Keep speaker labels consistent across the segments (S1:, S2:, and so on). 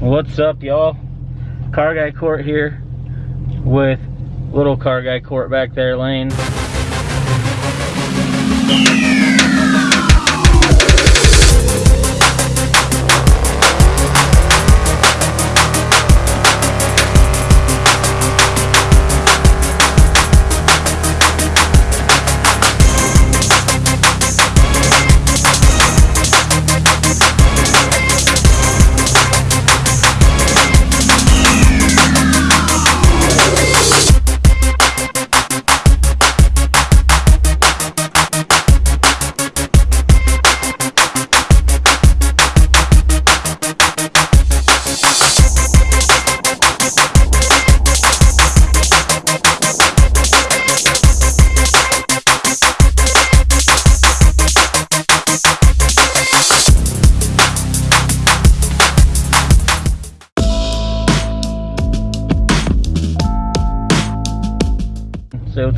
S1: What's up, y'all? Car Guy Court here with little Car Guy Court back there, Lane.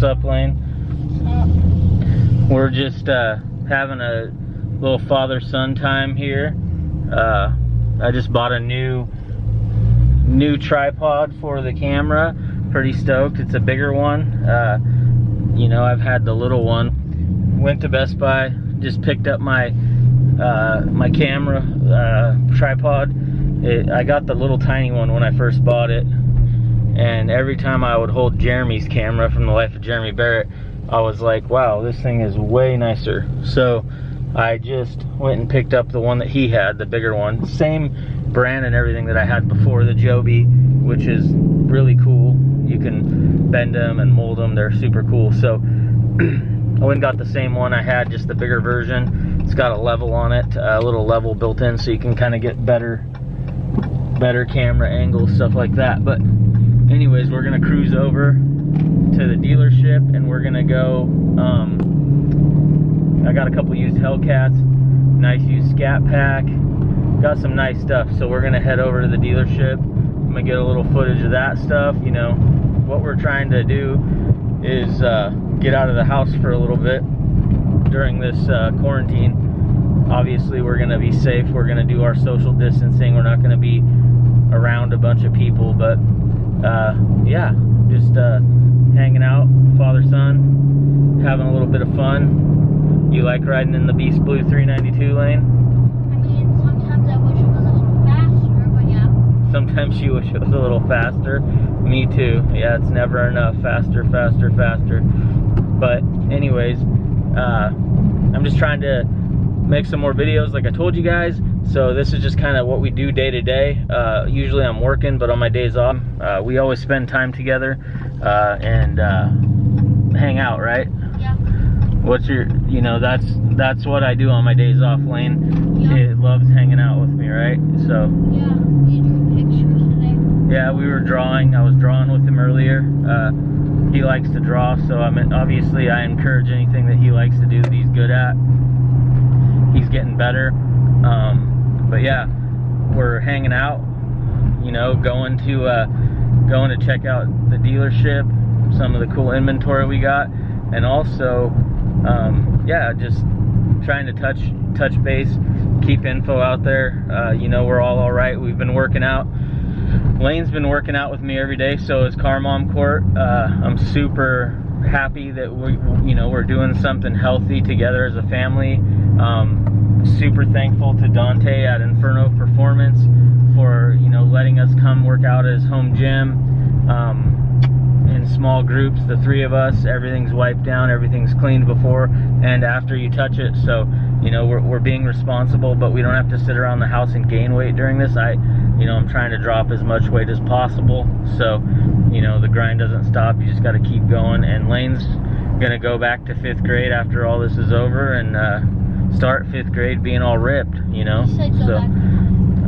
S1: What's up, Lane. We're just uh, having a little father-son time here. Uh, I just bought a new new tripod for the camera. Pretty stoked. It's a bigger one. Uh, you know, I've had the little one. Went to Best Buy. Just picked up my uh, my camera uh, tripod. It, I got the little tiny one when I first bought it and every time I would hold Jeremy's camera from the life of Jeremy Barrett, I was like, wow, this thing is way nicer. So I just went and picked up the one that he had, the bigger one. Same brand and everything that I had before, the Joby, which is really cool. You can bend them and mold them, they're super cool. So I went and got the same one I had, just the bigger version. It's got a level on it, a little level built in so you can kind of get better better camera angles, stuff like that. But anyways, we're gonna cruise over to the dealership and we're gonna go, um, I got a couple used Hellcats, nice used Scat Pack, got some nice stuff. So we're gonna head over to the dealership. I'm gonna get a little footage of that stuff. You know, what we're trying to do is uh, get out of the house for a little bit during this uh, quarantine. Obviously, we're gonna be safe. We're gonna do our social distancing. We're not gonna be around a bunch of people, but uh, yeah, just uh, hanging out, father son, having a little bit of fun. You like riding in the Beast Blue 392 lane?
S2: I mean, sometimes I wish it was a little faster, but yeah.
S1: Sometimes you wish it was a little faster. Me too. Yeah, it's never enough. Faster, faster, faster. But anyways, uh, I'm just trying to make some more videos like I told you guys. So this is just kind of what we do day to day. Uh, usually I'm working, but on my days off, uh, we always spend time together uh, and uh, hang out, right?
S2: Yeah.
S1: What's your, you know, that's that's what I do on my days off, Lane.
S2: Yeah.
S1: It loves hanging out with me, right? So
S2: Yeah. We drew pictures today.
S1: yeah, we were drawing. I was drawing with him earlier. Uh, he likes to draw, so I mean, obviously I encourage anything that he likes to do that he's good at. He's getting better. Um, but yeah, we're hanging out. You know, going to uh, going to check out the dealership, some of the cool inventory we got, and also, um, yeah, just trying to touch touch base, keep info out there. Uh, you know, we're all all right. We've been working out. Lane's been working out with me every day, so is Car Mom Court. Uh, I'm super happy that we, you know, we're doing something healthy together as a family. Um, super thankful to Dante at Inferno Performance for, you know, letting us come work out at his home gym. Um, in small groups, the three of us, everything's wiped down, everything's cleaned before and after you touch it. So, you know, we're, we're being responsible, but we don't have to sit around the house and gain weight during this. I, you know, I'm trying to drop as much weight as possible. So, you know, the grind doesn't stop. You just got to keep going. And Lane's going to go back to fifth grade after all this is over and uh, start fifth grade being all ripped, you know?
S2: You
S1: so.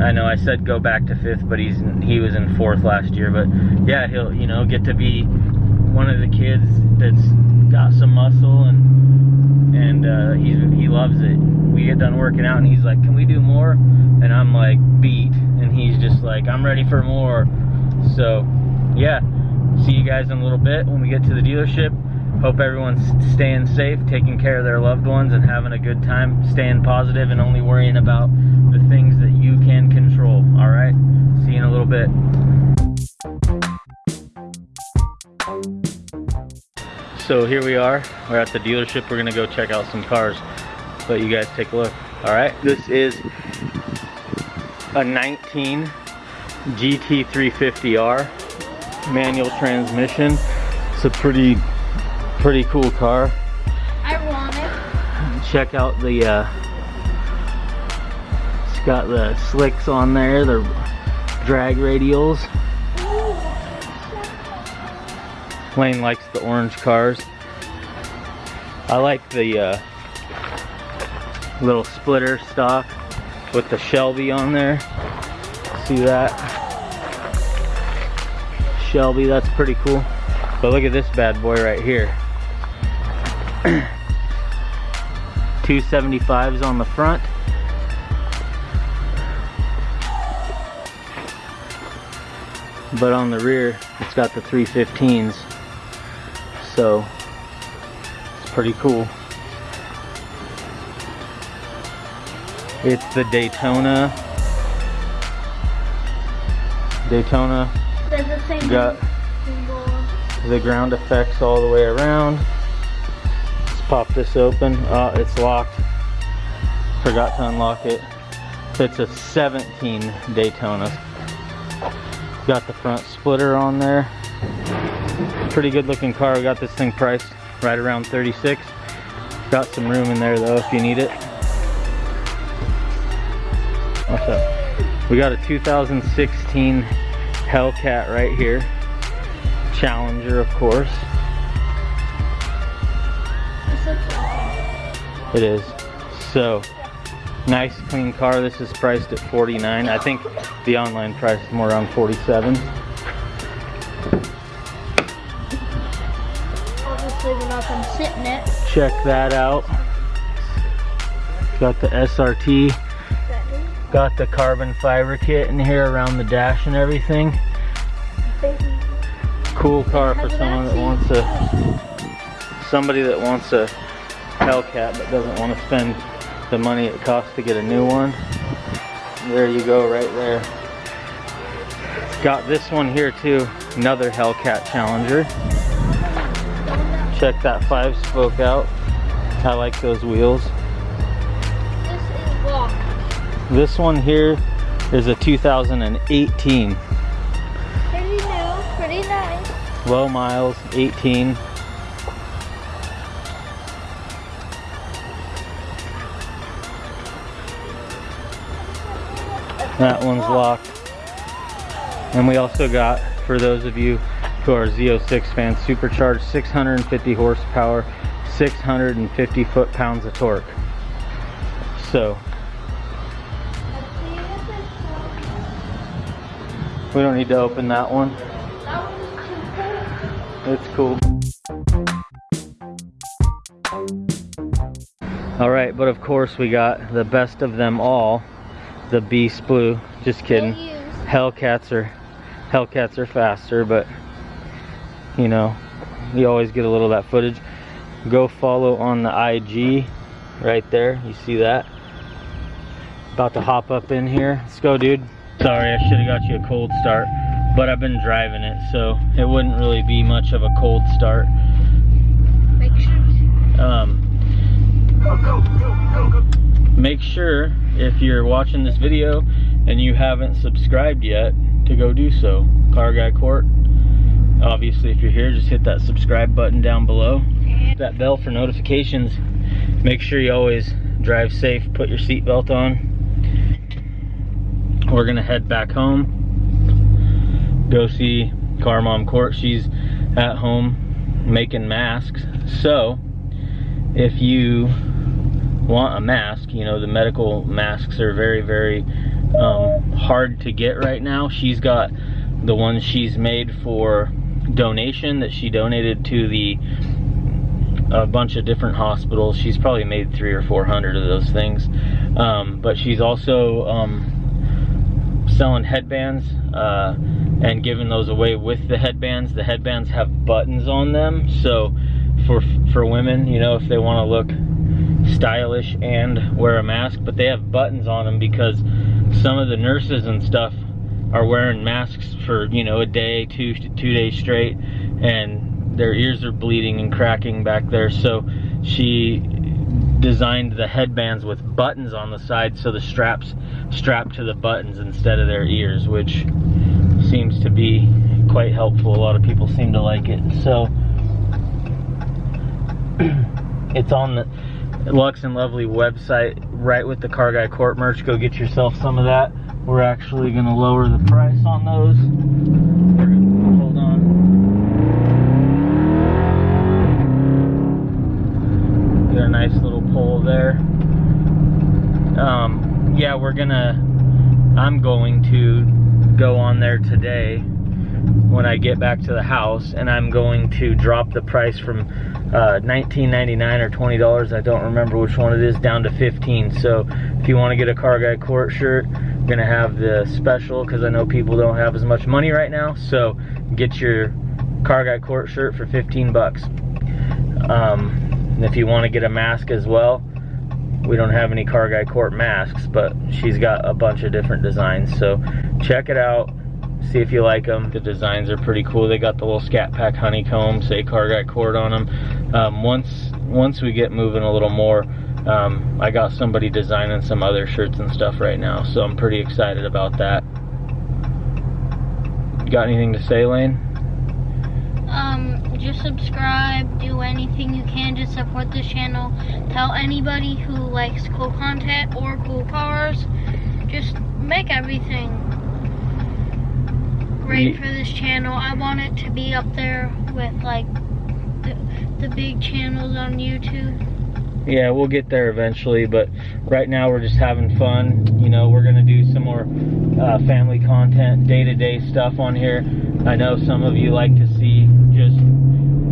S1: I know I said go back to fifth, but he's he was in fourth last year. But yeah, he'll you know get to be one of the kids that's got some muscle and and uh, he's he loves it. We get done working out and he's like, "Can we do more?" And I'm like, "Beat," and he's just like, "I'm ready for more." So yeah, see you guys in a little bit when we get to the dealership. Hope everyone's staying safe, taking care of their loved ones, and having a good time, staying positive, and only worrying about the things that you can control. All right? See you in a little bit. So here we are. We're at the dealership. We're going to go check out some cars. But you guys take a look. All right? This is a 19 GT350R manual transmission. It's a pretty pretty cool car.
S2: I want it.
S1: Check out the, uh, it's got the slicks on there, the drag radials. Lane likes the orange cars. I like the uh, little splitter stock with the Shelby on there. See that? Shelby, that's pretty cool. But look at this bad boy right here. 275s on the front. But on the rear, it's got the 315s. So, it's pretty cool. It's the Daytona. Daytona
S2: There's the same
S1: got the ground effects all the way around. Pop this open. Oh, it's locked. Forgot to unlock it. It's a 17 Daytona. Got the front splitter on there. Pretty good looking car. We got this thing priced right around 36. Got some room in there though if you need it. What's up? We got a 2016 Hellcat right here. Challenger, of course. It is. So, nice clean car. This is priced at 49. I think the online price is more around 47.
S2: Obviously, we're not gonna sit in it.
S1: Check that out. Got the SRT. Got the carbon fiber kit in here around the dash and everything. Cool car for someone that wants a somebody that wants a Hellcat but doesn't want to spend the money it costs to get a new one. There you go, right there. Got this one here too, another Hellcat Challenger. Check that five spoke out. I like those wheels.
S2: This.
S1: This one here is a 2018.
S2: Pretty new, pretty nice.
S1: Low miles, 18. That one's locked. And we also got, for those of you who are Z06 fans, supercharged 650 horsepower, 650 foot-pounds of torque. So, we don't need to open that one. It's cool. All right, but of course we got the best of them all, the Beast Blue. Just kidding. Hellcats are Hellcats are faster, but you know, you always get a little of that footage. Go follow on the IG right there. You see that? About to hop up in here. Let's go, dude. Sorry, I should have got you a cold start, but I've been driving it, so it wouldn't really be much of a cold start.
S2: Make sure.
S1: Um, make sure if you're watching this video and you haven't subscribed yet to go do so. Car Guy Court. Obviously, if you're here, just hit that subscribe button down below. That bell for notifications. Make sure you always drive safe. Put your seatbelt on. We're gonna head back home. Go see Car Mom Court. She's at home making masks. So, if you want a mask, you know, the medical masks are very, very um, hard to get right now. She's got the ones she's made for donation that she donated to the a bunch of different hospitals. She's probably made three or four hundred of those things. Um, but she's also um, selling headbands uh, and giving those away with the headbands. The headbands have buttons on them, so for for women, you know, if they want to look stylish and wear a mask, but they have buttons on them because some of the nurses and stuff are wearing masks for you know a day, two two days straight, and their ears are bleeding and cracking back there. So she designed the headbands with buttons on the side so the straps strap to the buttons instead of their ears, which seems to be quite helpful. A lot of people seem to like it. So it's on the Lux and Lovely website right with the Car Guy Court merch. Go get yourself some of that. We're actually going to lower the price on those. Hold on. Got a nice little pole there. Um, yeah, we're gonna, I'm going to go on there today when I get back to the house and I'm going to drop the price from uh, $19.99 or $20, I don't remember which one it is, down to 15 So if you want to get a Car Guy Court shirt, I'm going to have the special because I know people don't have as much money right now. So get your Car Guy Court shirt for 15 bucks. Um, if you want to get a mask as well, we don't have any Car Guy Court masks, but she's got a bunch of different designs. So check it out see if you like them. The designs are pretty cool. They got the little Scat Pack honeycomb, say Car Guy Court on them. Um, once once we get moving a little more, um, I got somebody designing some other shirts and stuff right now, so I'm pretty excited about that. Got anything to say, Lane?
S2: Um, just subscribe, do anything you can to support this channel. Tell anybody who likes cool content or cool cars, just make everything great for this channel. I want it to be up there with like the, the big channels on YouTube.
S1: Yeah, we'll get there eventually, but right now we're just having fun. You know, we're gonna do some more uh, family content, day-to-day -day stuff on here. I know some of you like to see just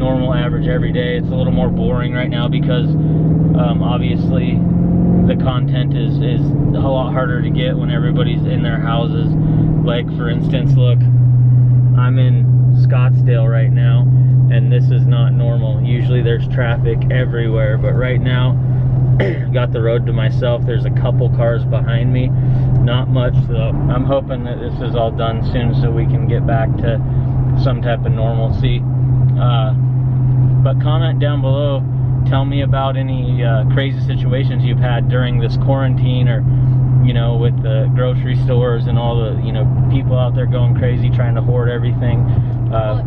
S1: normal, average, everyday. It's a little more boring right now because um, obviously the content is, is a lot harder to get when everybody's in their houses. Like, for instance, look, I'm in Scottsdale right now, and this is not normal. Usually there's traffic everywhere, but right now, got the road to myself. There's a couple cars behind me, not much though. I'm hoping that this is all done soon so we can get back to some type of normalcy. Uh, but comment down below, tell me about any uh, crazy situations you've had during this quarantine or you know, with the grocery stores and all the, you know, people out there going crazy trying to hoard everything.
S2: Uh,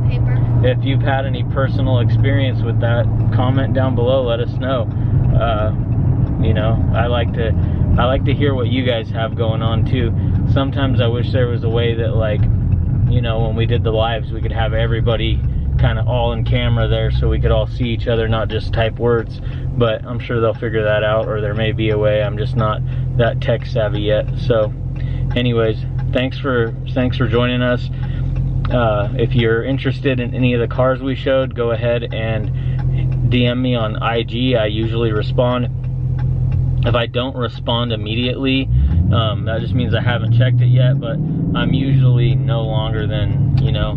S1: if you've had any personal experience with that, comment down below. Let us know. Uh, you know, I like to, I like to hear what you guys have going on too. Sometimes I wish there was a way that, like, you know, when we did the lives, we could have everybody kind of all in camera there so we could all see each other, not just type words. But I'm sure they'll figure that out, or there may be a way. I'm just not that tech savvy yet. So, anyways, thanks for thanks for joining us. Uh, if you're interested in any of the cars we showed, go ahead and DM me on IG. I usually respond. If I don't respond immediately, um, that just means I haven't checked it yet, but I'm usually no longer than, you know,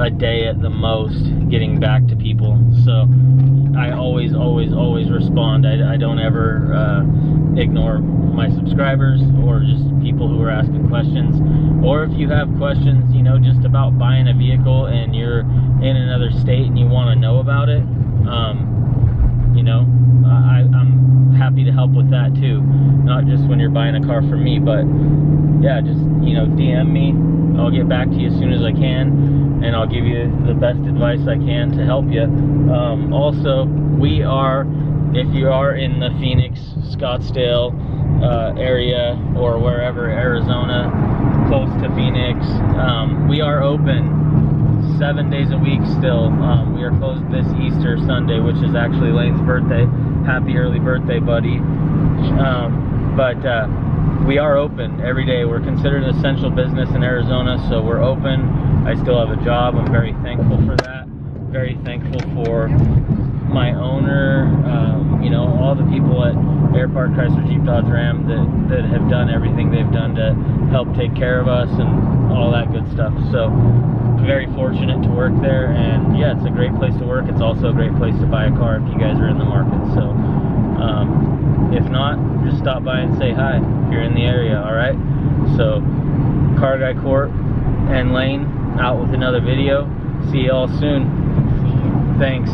S1: a day at the most getting back to people. So I always, always, always respond. I, I don't ever uh, ignore my subscribers or just people who are asking questions. Or if you have questions, you know, just about buying a vehicle and you're in another state and you want to know about it, um, you know, I, I'm happy to help with that too. Not just when you're buying a car from me, but yeah, just, you know, DM me. I'll get back to you as soon as I can and I'll give you the best advice I can to help you. Um, also, we are, if you are in the Phoenix, Scottsdale uh, area or wherever, Arizona, close to Phoenix, um, we are open seven days a week still. Um, we are closed this Easter Sunday, which is actually Lane's birthday. Happy early birthday, buddy. Um, but uh, we are open every day. We're considered an essential business in Arizona, so we're open I still have a job. I'm very thankful for that. Very thankful for my owner, um, you know, all the people at Air Park Chrysler Jeep Dodge Ram that, that have done everything they've done to help take care of us and all that good stuff. So very fortunate to work there and yeah, it's a great place to work. It's also a great place to buy a car if you guys are in the market. So um, if not, just stop by and say hi if you're in the area, all right? So Car Guy Court and Lane out with another video. See you all soon. Thanks.